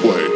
play.